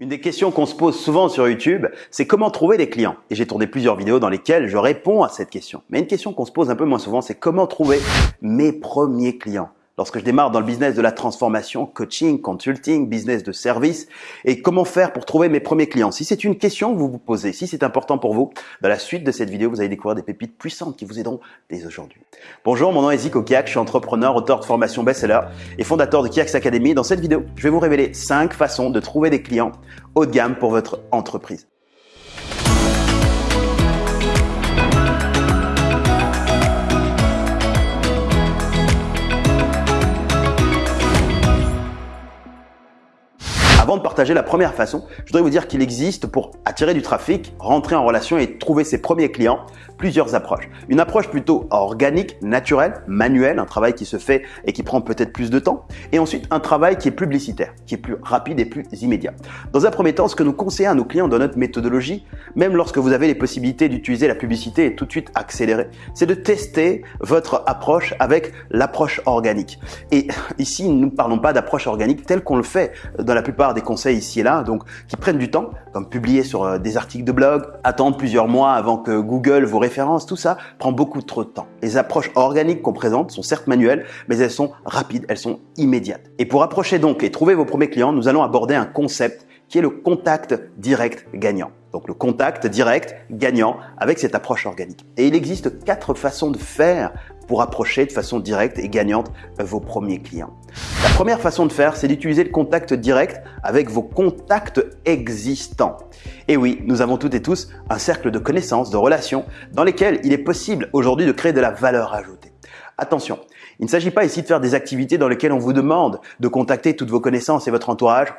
Une des questions qu'on se pose souvent sur YouTube, c'est comment trouver des clients. Et j'ai tourné plusieurs vidéos dans lesquelles je réponds à cette question. Mais une question qu'on se pose un peu moins souvent, c'est comment trouver mes premiers clients? Lorsque je démarre dans le business de la transformation, coaching, consulting, business de service, et comment faire pour trouver mes premiers clients Si c'est une question que vous vous posez, si c'est important pour vous, dans la suite de cette vidéo, vous allez découvrir des pépites puissantes qui vous aideront dès aujourd'hui. Bonjour, mon nom est Zico Kiak, je suis entrepreneur, auteur de formation best-seller et fondateur de Kiaks Academy. Dans cette vidéo, je vais vous révéler 5 façons de trouver des clients haut de gamme pour votre entreprise. De partager la première façon, je voudrais vous dire qu'il existe pour attirer du trafic, rentrer en relation et trouver ses premiers clients, plusieurs approches. Une approche plutôt organique, naturelle, manuelle, un travail qui se fait et qui prend peut-être plus de temps. Et ensuite, un travail qui est publicitaire, qui est plus rapide et plus immédiat. Dans un premier temps, ce que nous conseillons à nos clients dans notre méthodologie, même lorsque vous avez les possibilités d'utiliser la publicité et tout de suite accélérer, c'est de tester votre approche avec l'approche organique. Et ici, nous ne parlons pas d'approche organique telle qu'on le fait dans la plupart des conseils ici et là, donc qui prennent du temps, comme publier sur euh, des articles de blog, attendre plusieurs mois avant que Google vous référence, tout ça prend beaucoup trop de temps. Les approches organiques qu'on présente sont certes manuelles, mais elles sont rapides, elles sont immédiates. Et pour approcher donc et trouver vos premiers clients, nous allons aborder un concept qui est le contact direct gagnant. Donc le contact direct gagnant avec cette approche organique. Et il existe quatre façons de faire pour approcher de façon directe et gagnante vos premiers clients. La première façon de faire, c'est d'utiliser le contact direct avec vos contacts existants. Et oui, nous avons toutes et tous un cercle de connaissances, de relations, dans lesquels il est possible aujourd'hui de créer de la valeur ajoutée. Attention, il ne s'agit pas ici de faire des activités dans lesquelles on vous demande de contacter toutes vos connaissances et votre entourage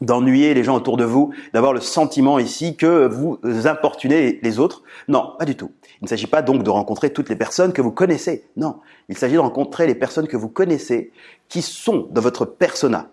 d'ennuyer les gens autour de vous, d'avoir le sentiment ici que vous importunez les autres. Non, pas du tout. Il ne s'agit pas donc de rencontrer toutes les personnes que vous connaissez. Non, il s'agit de rencontrer les personnes que vous connaissez qui sont dans votre persona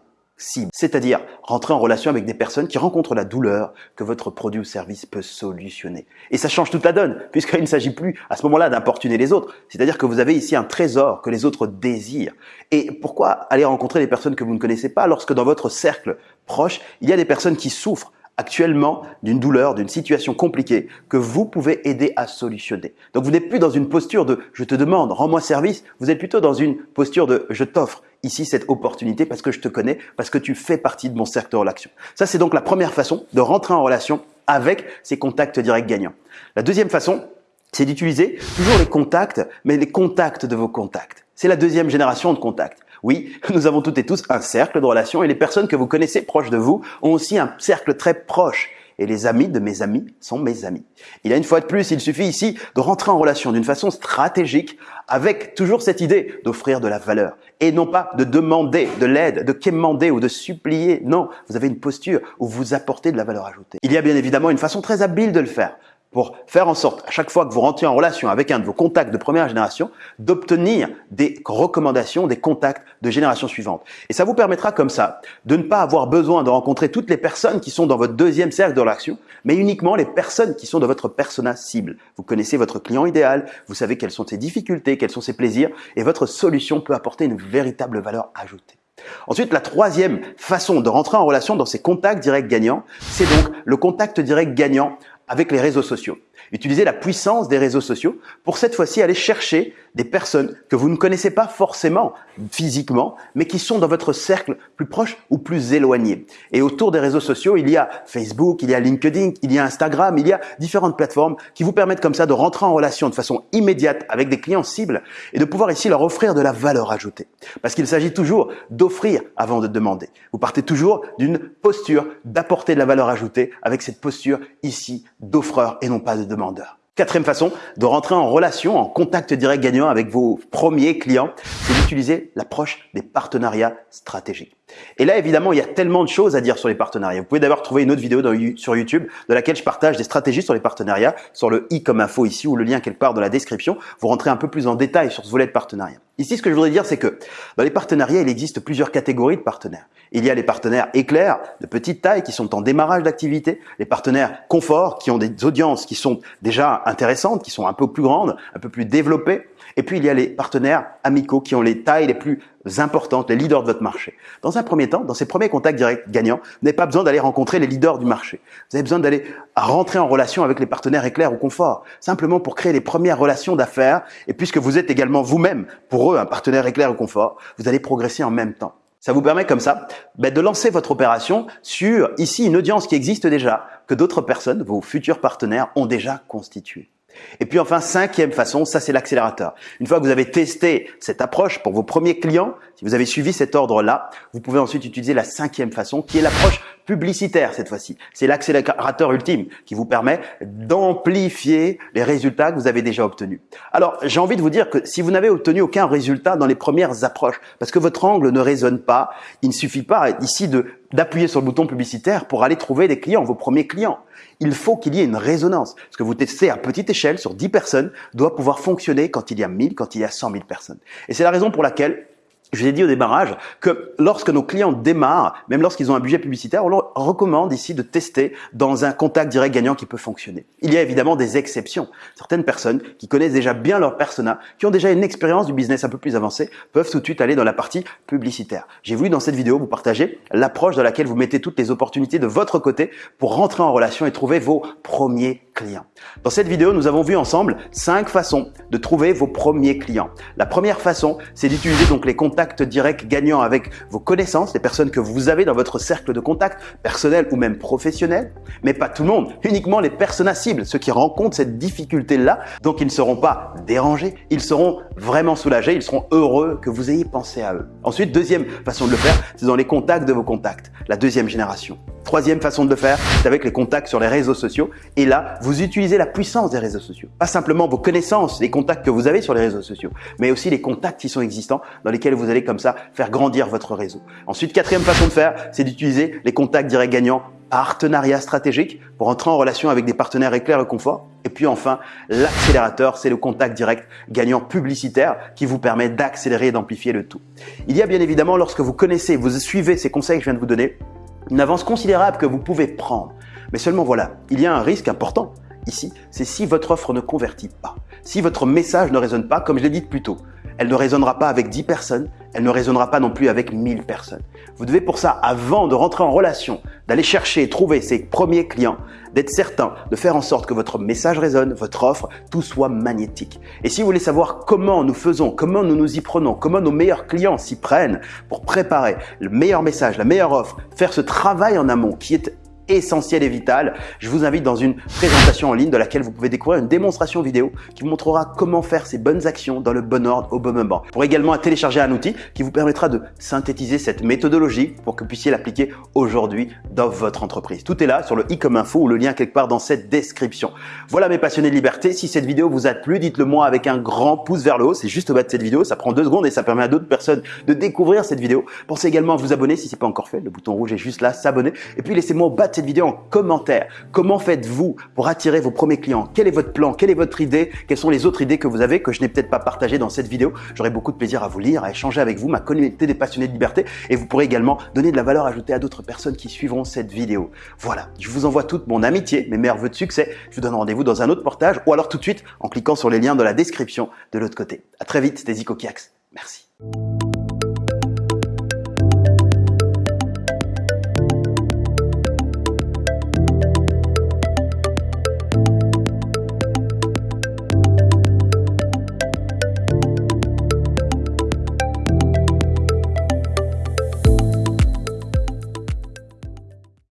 c'est-à-dire rentrer en relation avec des personnes qui rencontrent la douleur que votre produit ou service peut solutionner. Et ça change toute la donne, puisqu'il ne s'agit plus à ce moment-là d'importuner les autres, c'est-à-dire que vous avez ici un trésor que les autres désirent. Et pourquoi aller rencontrer des personnes que vous ne connaissez pas lorsque dans votre cercle proche, il y a des personnes qui souffrent actuellement d'une douleur, d'une situation compliquée que vous pouvez aider à solutionner. Donc vous n'êtes plus dans une posture de je te demande, rends-moi service, vous êtes plutôt dans une posture de je t'offre ici cette opportunité parce que je te connais, parce que tu fais partie de mon cercle de relation. Ça c'est donc la première façon de rentrer en relation avec ces contacts directs gagnants. La deuxième façon, c'est d'utiliser toujours les contacts, mais les contacts de vos contacts. C'est la deuxième génération de contacts. Oui, nous avons toutes et tous un cercle de relations et les personnes que vous connaissez proches de vous ont aussi un cercle très proche. Et les amis de mes amis sont mes amis. Il y a une fois de plus, il suffit ici de rentrer en relation d'une façon stratégique avec toujours cette idée d'offrir de la valeur et non pas de demander de l'aide, de quémander ou de supplier. Non, vous avez une posture où vous apportez de la valeur ajoutée. Il y a bien évidemment une façon très habile de le faire pour faire en sorte, à chaque fois que vous rentrez en relation avec un de vos contacts de première génération, d'obtenir des recommandations, des contacts de génération suivante. Et ça vous permettra comme ça de ne pas avoir besoin de rencontrer toutes les personnes qui sont dans votre deuxième cercle de relation, mais uniquement les personnes qui sont dans votre persona cible. Vous connaissez votre client idéal, vous savez quelles sont ses difficultés, quels sont ses plaisirs, et votre solution peut apporter une véritable valeur ajoutée. Ensuite, la troisième façon de rentrer en relation dans ces contacts directs gagnants, c'est donc le contact direct gagnant avec les réseaux sociaux. Utilisez la puissance des réseaux sociaux pour cette fois-ci aller chercher des personnes que vous ne connaissez pas forcément physiquement, mais qui sont dans votre cercle plus proche ou plus éloigné. Et autour des réseaux sociaux, il y a Facebook, il y a LinkedIn, il y a Instagram, il y a différentes plateformes qui vous permettent comme ça de rentrer en relation de façon immédiate avec des clients cibles et de pouvoir ici leur offrir de la valeur ajoutée. Parce qu'il s'agit toujours d'offrir avant de demander. Vous partez toujours d'une posture d'apporter de la valeur ajoutée avec cette posture ici d'offreur et non pas de Quatrième façon de rentrer en relation, en contact direct gagnant avec vos premiers clients, c'est d'utiliser l'approche des partenariats stratégiques. Et là, évidemment, il y a tellement de choses à dire sur les partenariats. Vous pouvez d'ailleurs trouver une autre vidéo sur YouTube de laquelle je partage des stratégies sur les partenariats, sur le i comme info ici ou le lien quelque part dans la description. Vous rentrez un peu plus en détail sur ce volet de partenariat. Ici, ce que je voudrais dire, c'est que dans les partenariats, il existe plusieurs catégories de partenaires. Il y a les partenaires éclairs de petite taille qui sont en démarrage d'activité, les partenaires confort qui ont des audiences qui sont déjà intéressantes, qui sont un peu plus grandes, un peu plus développées, et puis il y a les partenaires amicaux qui ont les tailles les plus importantes, les leaders de votre marché. Dans un premier temps, dans ces premiers contacts directs gagnants, vous n'avez pas besoin d'aller rencontrer les leaders du marché. Vous avez besoin d'aller rentrer en relation avec les partenaires éclairs ou confort, simplement pour créer les premières relations d'affaires. Et puisque vous êtes également vous-même, pour eux, un partenaire éclair ou confort, vous allez progresser en même temps. Ça vous permet comme ça ben, de lancer votre opération sur ici une audience qui existe déjà, que d'autres personnes, vos futurs partenaires, ont déjà constituée. Et puis enfin, cinquième façon, ça c'est l'accélérateur. Une fois que vous avez testé cette approche pour vos premiers clients, si vous avez suivi cet ordre-là, vous pouvez ensuite utiliser la cinquième façon qui est l'approche publicitaire cette fois-ci. C'est l'accélérateur ultime qui vous permet d'amplifier les résultats que vous avez déjà obtenus. Alors, j'ai envie de vous dire que si vous n'avez obtenu aucun résultat dans les premières approches, parce que votre angle ne résonne pas, il ne suffit pas ici de d'appuyer sur le bouton publicitaire pour aller trouver des clients, vos premiers clients. Il faut qu'il y ait une résonance. Ce que vous testez à petite échelle sur 10 personnes doit pouvoir fonctionner quand il y a 1000, quand il y a 100 000 personnes. Et c'est la raison pour laquelle je vous ai dit au démarrage que lorsque nos clients démarrent, même lorsqu'ils ont un budget publicitaire, on leur recommande ici de tester dans un contact direct gagnant qui peut fonctionner. Il y a évidemment des exceptions. Certaines personnes qui connaissent déjà bien leur persona, qui ont déjà une expérience du business un peu plus avancée, peuvent tout de suite aller dans la partie publicitaire. J'ai voulu dans cette vidéo vous partager l'approche dans laquelle vous mettez toutes les opportunités de votre côté pour rentrer en relation et trouver vos premiers clients. Dans cette vidéo, nous avons vu ensemble cinq façons de trouver vos premiers clients. La première façon, c'est d'utiliser donc les contacts direct gagnant avec vos connaissances, les personnes que vous avez dans votre cercle de contact, personnel ou même professionnel, mais pas tout le monde, uniquement les personnes cibles, ceux qui rencontrent cette difficulté-là, donc ils ne seront pas dérangés, ils seront vraiment soulagés, ils seront heureux que vous ayez pensé à eux. Ensuite, deuxième façon de le faire, c'est dans les contacts de vos contacts, la deuxième génération. Troisième façon de le faire, c'est avec les contacts sur les réseaux sociaux. Et là, vous utilisez la puissance des réseaux sociaux. Pas simplement vos connaissances, les contacts que vous avez sur les réseaux sociaux, mais aussi les contacts qui sont existants dans lesquels vous allez comme ça faire grandir votre réseau. Ensuite, quatrième façon de faire, c'est d'utiliser les contacts directs gagnants partenariat stratégique pour entrer en relation avec des partenaires éclairs et confort. Et puis enfin, l'accélérateur, c'est le contact direct gagnant publicitaire qui vous permet d'accélérer et d'amplifier le tout. Il y a bien évidemment, lorsque vous connaissez, vous suivez ces conseils que je viens de vous donner, une avance considérable que vous pouvez prendre. Mais seulement voilà, il y a un risque important ici, c'est si votre offre ne convertit pas, si votre message ne résonne pas, comme je l'ai dit plus tôt. Elle ne résonnera pas avec 10 personnes, elle ne résonnera pas non plus avec 1000 personnes. Vous devez pour ça, avant de rentrer en relation, d'aller chercher et trouver ses premiers clients, d'être certain de faire en sorte que votre message résonne, votre offre, tout soit magnétique. Et si vous voulez savoir comment nous faisons, comment nous nous y prenons, comment nos meilleurs clients s'y prennent pour préparer le meilleur message, la meilleure offre, faire ce travail en amont qui est essentiel et vital, je vous invite dans une présentation en ligne de laquelle vous pouvez découvrir une démonstration vidéo qui vous montrera comment faire ces bonnes actions dans le bon ordre au bon moment. Pour également télécharger un outil qui vous permettra de synthétiser cette méthodologie pour que vous puissiez l'appliquer aujourd'hui dans votre entreprise. Tout est là sur le i comme info ou le lien quelque part dans cette description. Voilà mes passionnés de liberté. Si cette vidéo vous a plu, dites-le moi avec un grand pouce vers le haut. C'est juste au bas de cette vidéo. Ça prend deux secondes et ça permet à d'autres personnes de découvrir cette vidéo. Pensez également à vous abonner si ce n'est pas encore fait. Le bouton rouge est juste là, s'abonner. Et puis laissez-moi au vidéo en commentaire. Comment faites-vous pour attirer vos premiers clients? Quel est votre plan? Quelle est votre idée? Quelles sont les autres idées que vous avez que je n'ai peut-être pas partagées dans cette vidéo? J'aurai beaucoup de plaisir à vous lire, à échanger avec vous, ma communauté des passionnés de liberté et vous pourrez également donner de la valeur ajoutée à d'autres personnes qui suivront cette vidéo. Voilà, je vous envoie toute mon amitié, mes meilleurs voeux de succès. Je vous donne rendez-vous dans un autre portage ou alors tout de suite en cliquant sur les liens dans la description de l'autre côté. À très vite, c'était Zico Kiax. Merci.